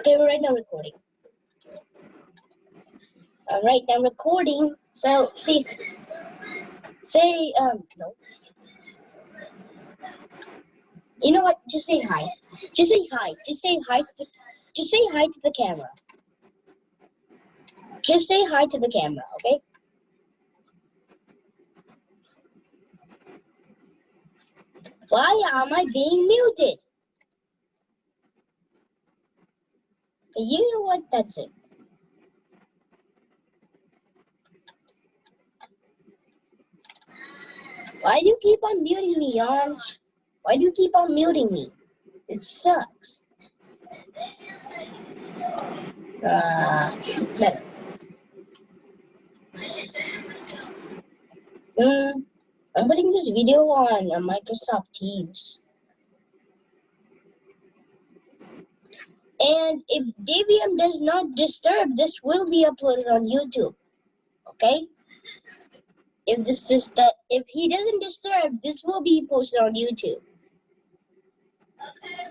Okay, we're right now recording. All right, I'm recording. So, see, say, um, no. You know what? Just say hi. Just say hi. Just say hi. To the, just say hi to the camera. Just say hi to the camera, okay? Why am I being muted? You know what? That's it. Why do you keep on muting me, Orange? Why do you keep on muting me? It sucks. Uh, better. Mm, I'm putting this video on uh, Microsoft Teams. And if Debian does not disturb, this will be uploaded on YouTube. Okay? If this just uh, if he doesn't disturb, this will be posted on YouTube. Okay.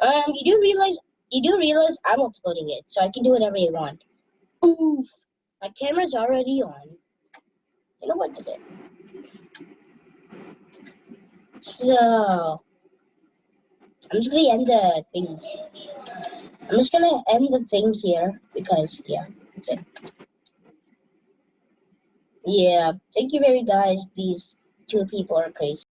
Um, you do realize you do realize I'm uploading it, so I can do whatever you want. Oof, my camera's already on. You know what to do. So I'm just gonna end the thing. I'm just gonna end the thing here because yeah, that's it. Yeah, thank you very guys. These two people are crazy.